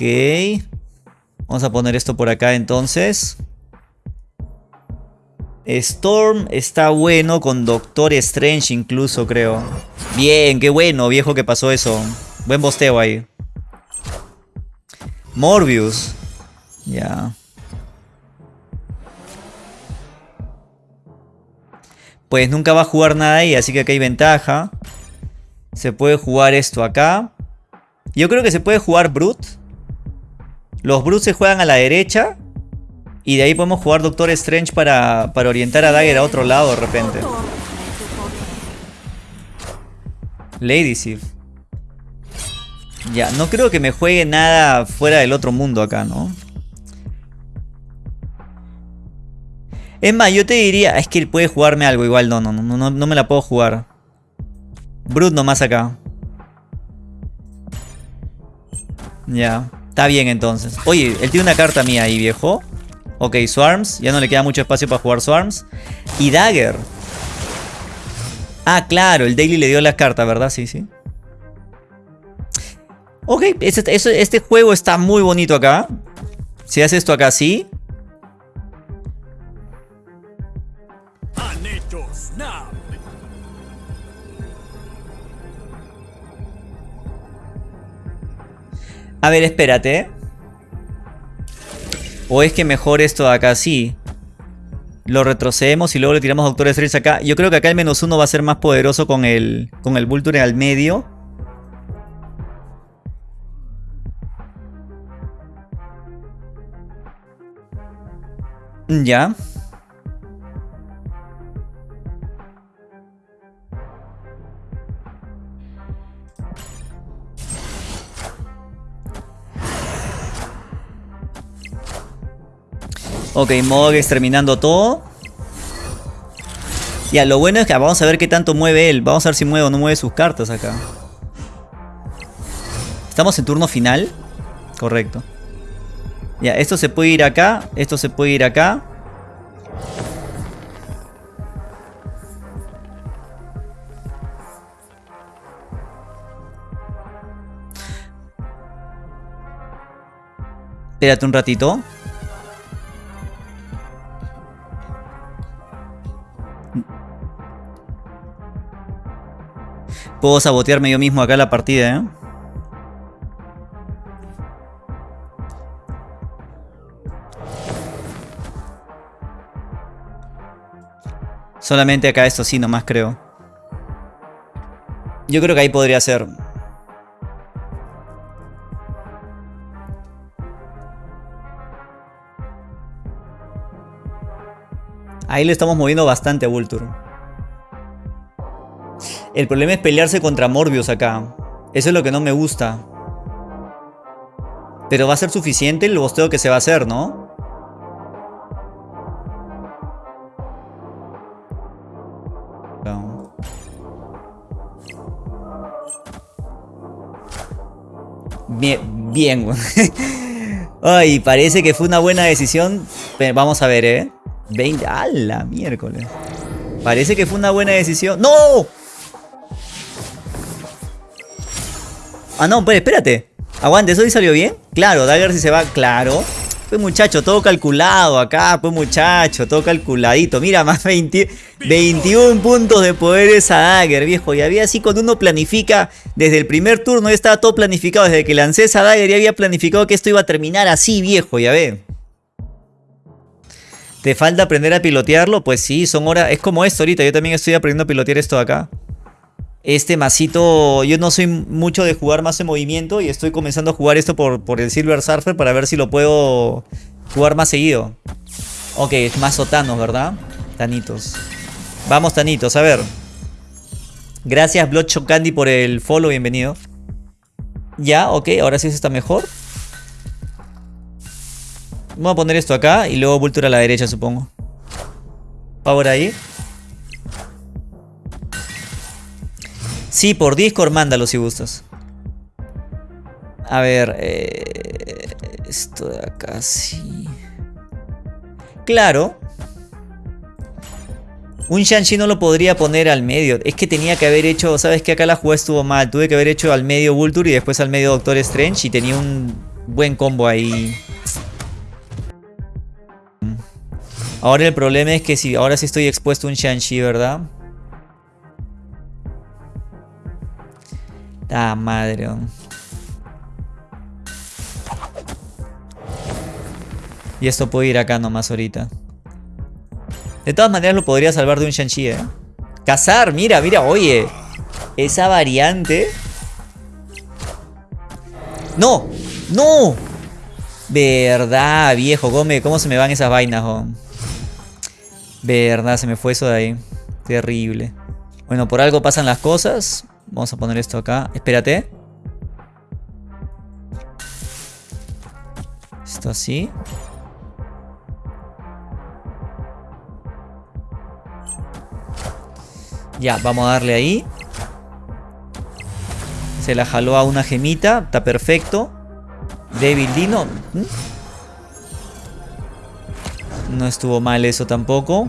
Vamos a poner esto por acá entonces. Storm está bueno con Doctor Strange incluso, creo. Bien, qué bueno, viejo, que pasó eso. Buen bosteo ahí. Morbius. Ya. Pues nunca va a jugar nada ahí, así que acá hay ventaja. Se puede jugar esto acá. Yo creo que se puede jugar Brute. Los Brutes se juegan a la derecha. Y de ahí podemos jugar Doctor Strange para, para orientar a Dagger a otro lado de repente. Lady Sif. Ya, no creo que me juegue nada fuera del otro mundo acá, ¿no? Es más, yo te diría... Es que él puede jugarme algo igual. No, no, no, no, no me la puedo jugar. Brut nomás acá. Ya. Está bien entonces. Oye, él tiene una carta mía ahí, viejo. Ok, Swarms. Ya no le queda mucho espacio para jugar Swarms. Y Dagger. Ah, claro. El Daily le dio la carta, ¿verdad? Sí, sí. Ok, este, este, juego está muy bonito acá. Si hace esto acá sí. A ver, espérate. O es que mejor esto de acá sí. Lo retrocedemos y luego le tiramos Doctor Strange acá. Yo creo que acá el menos uno va a ser más poderoso con el, con el Vulture al medio. Ya. Ok, Mog exterminando todo. Ya, lo bueno es que vamos a ver qué tanto mueve él. Vamos a ver si mueve o no mueve sus cartas acá. ¿Estamos en turno final? Correcto. Ya, esto se puede ir acá. Esto se puede ir acá. Espérate un ratito. Puedo sabotearme yo mismo acá la partida, ¿eh? Solamente acá esto sí, nomás creo. Yo creo que ahí podría ser. Ahí le estamos moviendo bastante a Vulture. El problema es pelearse contra Morbius acá. Eso es lo que no me gusta. Pero va a ser suficiente el bosteo que se va a hacer, ¿no? Bien, bien. Ay, parece que fue una buena decisión. Vamos a ver, ¿eh? 20... ¡A la miércoles! Parece que fue una buena decisión. ¡No! Ah, no, pues espérate. Aguante, ¿eso sí salió bien? Claro, Dagger si se va, claro. Pues muchacho, todo calculado acá, pues muchacho, todo calculadito. Mira, más 20, 21 puntos de poder esa Dagger, viejo. Y había así cuando uno planifica, desde el primer turno ya estaba todo planificado. Desde que lancé esa Dagger ya había planificado que esto iba a terminar así, viejo, ya ve. ¿Te falta aprender a pilotearlo? Pues sí, son horas, es como esto ahorita. Yo también estoy aprendiendo a pilotear esto de acá. Este masito, yo no soy mucho de jugar más en movimiento y estoy comenzando a jugar esto por, por el Silver Surfer para ver si lo puedo jugar más seguido. Ok, es más sotanos, ¿verdad? Tanitos. Vamos, Tanitos, a ver. Gracias, Bloodshot Candy, por el follow, bienvenido. Ya, ok, ahora sí se está mejor. Vamos a poner esto acá y luego Vulture a la derecha, supongo. Power ahí. Sí, por Discord mándalo si gustas. A ver, eh, esto de acá sí. Claro. Un Shang-Chi no lo podría poner al medio. Es que tenía que haber hecho... ¿Sabes que Acá la jugada estuvo mal. Tuve que haber hecho al medio Vulture y después al medio Doctor Strange. Y tenía un buen combo ahí. Ahora el problema es que si ahora sí estoy expuesto a un Shang-Chi, ¿verdad? Ah, madre. Y esto puede ir acá nomás ahorita. De todas maneras lo podría salvar de un Shang-Chi, ¿eh? Cazar, mira, mira, oye. Esa variante. ¡No! ¡No! Verdad, viejo. ¿Cómo, cómo se me van esas vainas, oh? Verdad, se me fue eso de ahí. Terrible. Bueno, por algo pasan las cosas. Vamos a poner esto acá. Espérate. Esto así. Ya, vamos a darle ahí. Se la jaló a una gemita. Está perfecto. Débil Dino. Mm. No estuvo mal eso tampoco.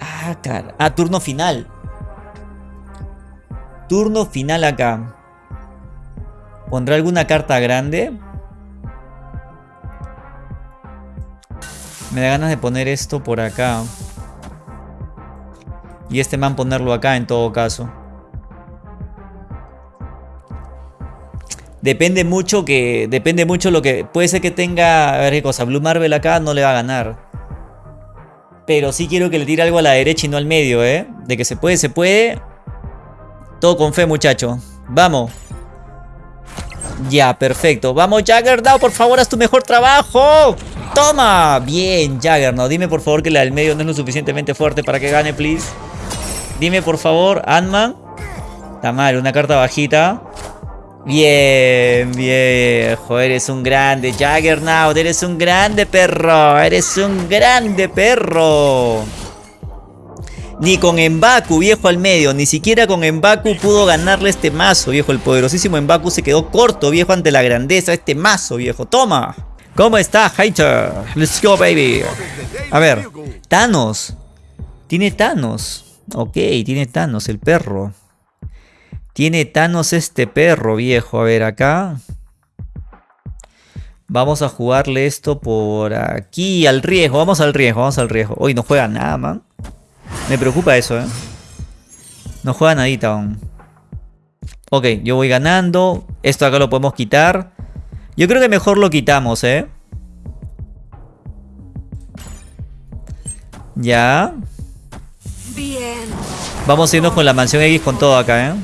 Ah, cara. Ah, turno final. Turno final acá. ¿Pondrá alguna carta grande? Me da ganas de poner esto por acá. Y este man ponerlo acá en todo caso. Depende mucho que. Depende mucho lo que. Puede ser que tenga. A ver qué cosa. Blue Marvel acá no le va a ganar. Pero sí quiero que le tire algo a la derecha y no al medio, ¿eh? De que se puede, se puede. Todo con fe, muchacho. Vamos. Ya, perfecto. Vamos, Jaggernaut, por favor, haz tu mejor trabajo. ¡Toma! Bien, Jaggernaut. Dime, por favor, que la del medio no es lo suficientemente fuerte para que gane, please. Dime, por favor, Ant-Man. Está mal, una carta bajita. Bien, viejo, eres un grande Jaggernaut, eres un grande perro, eres un grande perro. Ni con Embaku, viejo al medio, ni siquiera con Embaku pudo ganarle este mazo, viejo. El poderosísimo Embaku se quedó corto, viejo, ante la grandeza de este mazo, viejo. Toma. ¿Cómo está, hater? Let's go, baby. A ver, Thanos. Tiene Thanos. Ok, tiene Thanos, el perro. Tiene Thanos este perro viejo. A ver, acá. Vamos a jugarle esto por aquí. Al riesgo. Vamos al riesgo. Vamos al riesgo. Hoy no juega nada, man. Me preocupa eso, ¿eh? No juega nadita aún. Ok, yo voy ganando. Esto acá lo podemos quitar. Yo creo que mejor lo quitamos, ¿eh? Ya. Bien. Vamos a irnos con la mansión X con todo acá, ¿eh?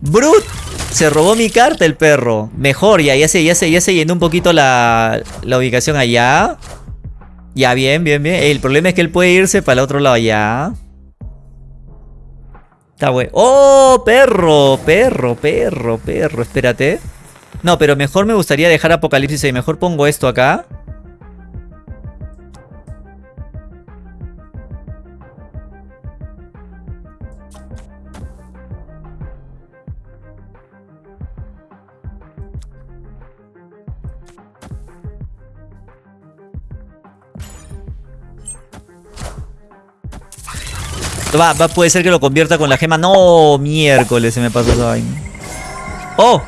Brut. Se robó mi carta el perro. Mejor, ya, ya se, ya se, ya se llenó un poquito la, la ubicación allá. Ya, bien, bien, bien. El problema es que él puede irse para el otro lado ya. Está bueno. ¡Oh, perro! Perro, perro, perro. Espérate. No, pero mejor me gustaría dejar Apocalipsis y Mejor pongo esto acá. Va, puede ser que lo convierta con la gema. No, miércoles se me pasó esa vaina. ¡Oh!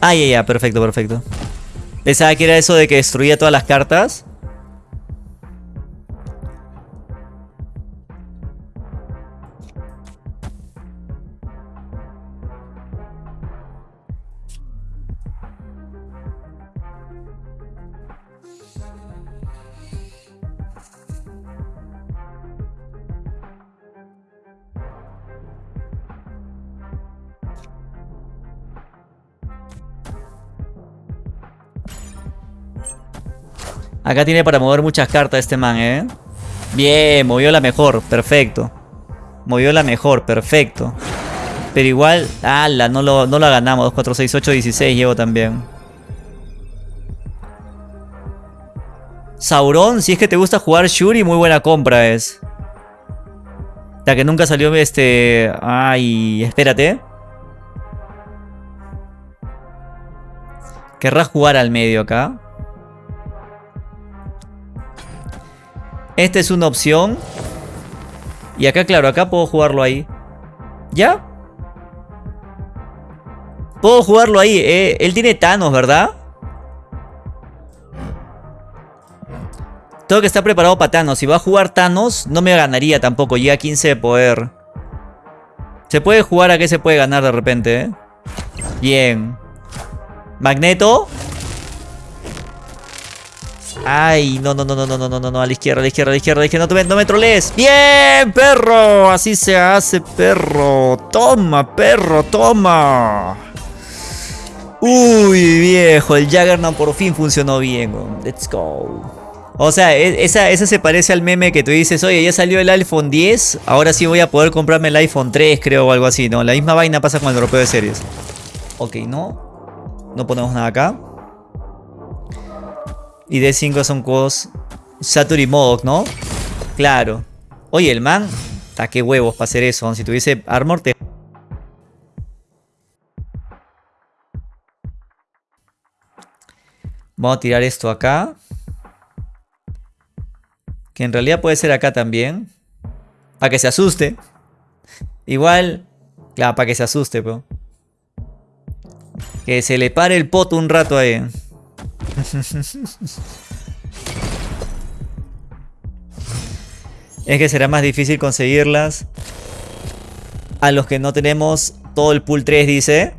Ay, ya, ya, perfecto, perfecto. Pensaba que era eso de que destruía todas las cartas. Acá tiene para mover muchas cartas este man, ¿eh? Bien, movió la mejor, perfecto. Movió la mejor, perfecto. Pero igual, ala, no, lo, no la ganamos. 2, 4, 6, 8, 16 llevo también. Sauron, si es que te gusta jugar Shuri, muy buena compra es. La que nunca salió este... Ay, espérate. Querrás jugar al medio acá. Esta es una opción. Y acá, claro, acá puedo jugarlo ahí. ¿Ya? Puedo jugarlo ahí. Eh, él tiene Thanos, ¿verdad? Tengo que estar preparado para Thanos. Si va a jugar Thanos, no me ganaría tampoco. Llega a 15 de poder. Se puede jugar a que se puede ganar de repente, ¿eh? Bien. Magneto. Ay, no, no, no, no, no, no, no, no, a la izquierda, a la izquierda, a la izquierda, a la izquierda, no, te, no me trolees. Bien, perro, así se hace, perro. Toma, perro, toma. Uy, viejo, el Jaggernaut por fin funcionó bien. Let's go. O sea, e, esa, esa se parece al meme que tú dices, oye, ya salió el iPhone 10, ahora sí voy a poder comprarme el iPhone 3, creo, o algo así, ¿no? La misma vaina pasa con el europeo de series. Ok, no. No ponemos nada acá. Y D5 son juegos Saturn y ¿no? Claro. Oye, el man... ¿A qué huevos para hacer eso? Si tuviese armor te... Vamos a tirar esto acá. Que en realidad puede ser acá también. Para que se asuste. Igual... Claro, para que se asuste, pero... Que se le pare el poto un rato ahí. es que será más difícil conseguirlas. A los que no tenemos todo el pool 3, dice.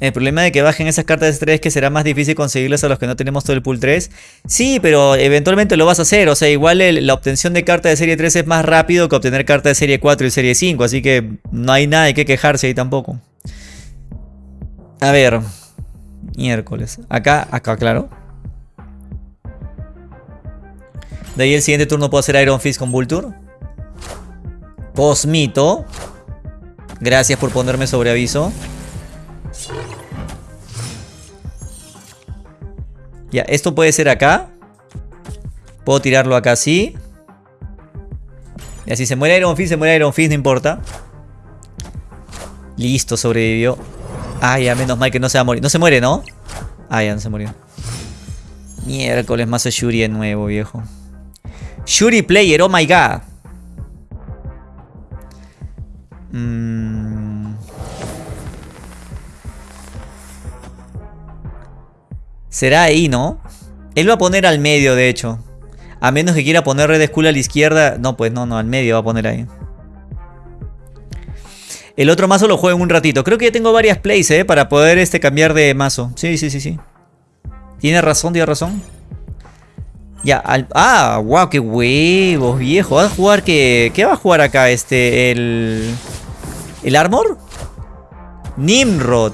El problema de que bajen esas cartas de 3 es que será más difícil conseguirlas a los que no tenemos todo el pool 3. Sí, pero eventualmente lo vas a hacer. O sea, igual la obtención de carta de serie 3 es más rápido que obtener carta de serie 4 y serie 5. Así que no hay nada de que quejarse ahí tampoco. A ver. Miércoles. Acá, acá, claro. De ahí el siguiente turno puedo hacer Iron Fist con Vulture. Cosmito. Gracias por ponerme sobre aviso. Ya, esto puede ser acá. Puedo tirarlo acá así. Y así se muere Iron Fist, se muere Iron Fist, no importa. Listo, sobrevivió. Ay, ya menos mal que no se va a morir. No se muere, ¿no? Ah, ya no se murió. Miércoles, mazo Shuri de nuevo, viejo. Shuri Player, oh my god. Mmm... Será ahí, ¿no? Él va a poner al medio, de hecho. A menos que quiera poner Red Skull a la izquierda. No, pues no, no, al medio va a poner ahí. El otro mazo lo juego en un ratito. Creo que ya tengo varias plays, ¿eh? Para poder este, cambiar de mazo. Sí, sí, sí, sí. Tiene razón, tiene razón. Ya, al... Ah, wow, qué huevos, viejo. ¿Va a jugar qué? ¿Qué va a jugar acá? Este, el... ¿El Armor? Nimrod.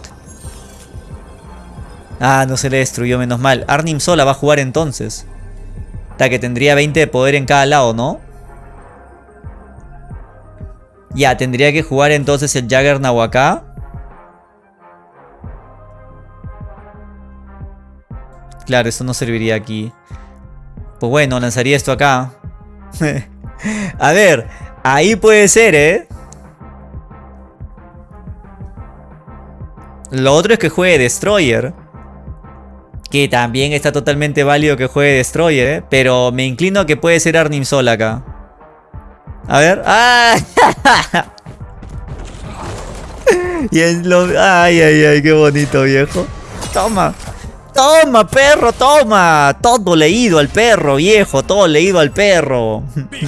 Ah, no se le destruyó, menos mal. Arnim sola va a jugar entonces. Hasta que tendría 20 de poder en cada lado, ¿no? Ya, tendría que jugar entonces el Jaggernaut acá. Claro, esto no serviría aquí. Pues bueno, lanzaría esto acá. a ver, ahí puede ser, ¿eh? Lo otro es que juegue Destroyer. Que también está totalmente válido que juegue Destroyer, ¿eh? Pero me inclino a que puede ser Arnim Sol acá. A ver. ¡Ah! y es lo... Ay, ay, ay, qué bonito, viejo. Toma. Toma, perro, toma. Todo leído al perro, viejo. Todo leído al perro.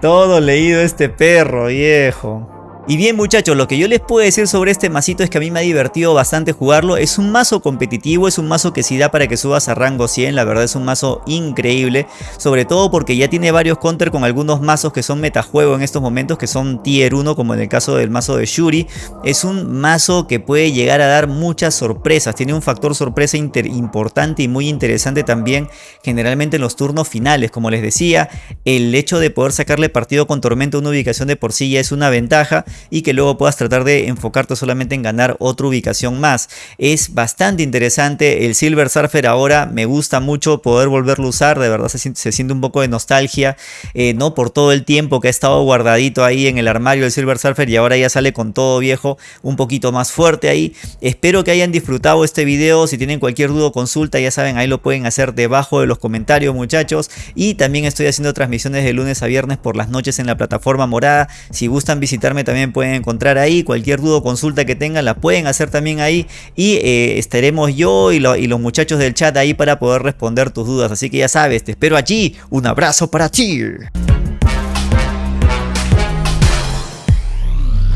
todo leído este perro, viejo. Y bien muchachos, lo que yo les puedo decir sobre este masito es que a mí me ha divertido bastante jugarlo. Es un mazo competitivo, es un mazo que si da para que subas a rango 100. La verdad es un mazo increíble. Sobre todo porque ya tiene varios counter con algunos mazos que son metajuego en estos momentos. Que son tier 1 como en el caso del mazo de Shuri. Es un mazo que puede llegar a dar muchas sorpresas. Tiene un factor sorpresa importante y muy interesante también. Generalmente en los turnos finales. Como les decía, el hecho de poder sacarle partido con Tormenta a una ubicación de por sí ya es una ventaja y que luego puedas tratar de enfocarte solamente en ganar otra ubicación más. Es bastante interesante el Silver Surfer ahora, me gusta mucho poder volverlo a usar, de verdad se, siente un poco de nostalgia, eh, no por todo el tiempo que ha estado guardadito ahí en el armario del Silver Surfer y ahora ya sale con todo viejo, un poquito más fuerte ahí. Espero que hayan disfrutado este video, si tienen cualquier duda o consulta ya saben, ahí lo pueden hacer debajo de los comentarios muchachos y también estoy haciendo transmisiones de lunes a viernes por las noches en la plataforma morada, si gustan visitarme también pueden encontrar ahí. Cualquier duda o consulta que tengan la pueden hacer también ahí. Y eh, estaremos yo y, y los muchachos del chat ahí para poder responder tus dudas. Así que ya sabes, te espero allí. Un abrazo para ti.